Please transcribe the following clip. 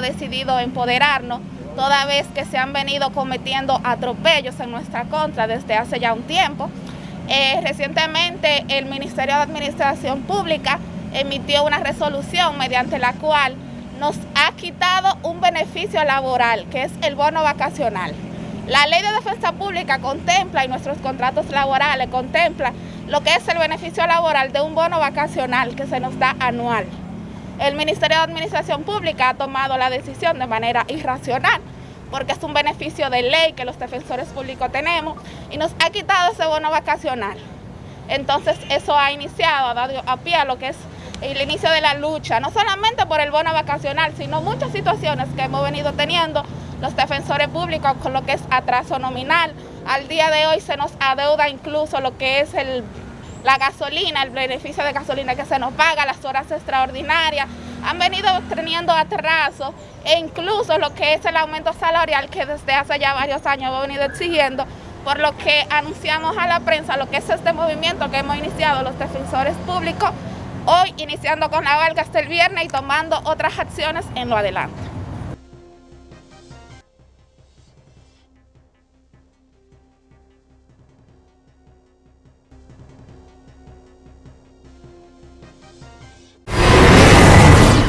decidido empoderarnos toda vez que se han venido cometiendo atropellos en nuestra contra desde hace ya un tiempo. Eh, recientemente el Ministerio de Administración Pública emitió una resolución mediante la cual nos ha quitado un beneficio laboral, que es el bono vacacional. La ley de defensa pública contempla y nuestros contratos laborales contempla lo que es el beneficio laboral de un bono vacacional que se nos da anual. El Ministerio de Administración Pública ha tomado la decisión de manera irracional porque es un beneficio de ley que los defensores públicos tenemos y nos ha quitado ese bono vacacional. Entonces eso ha iniciado, ha dado a pie a lo que es el inicio de la lucha, no solamente por el bono vacacional, sino muchas situaciones que hemos venido teniendo los defensores públicos con lo que es atraso nominal. Al día de hoy se nos adeuda incluso lo que es el, la gasolina, el beneficio de gasolina que se nos paga, las horas extraordinarias. Han venido teniendo atraso e incluso lo que es el aumento salarial que desde hace ya varios años hemos venido exigiendo, por lo que anunciamos a la prensa lo que es este movimiento que hemos iniciado los defensores públicos, hoy iniciando con la huelga hasta el viernes y tomando otras acciones en lo adelante.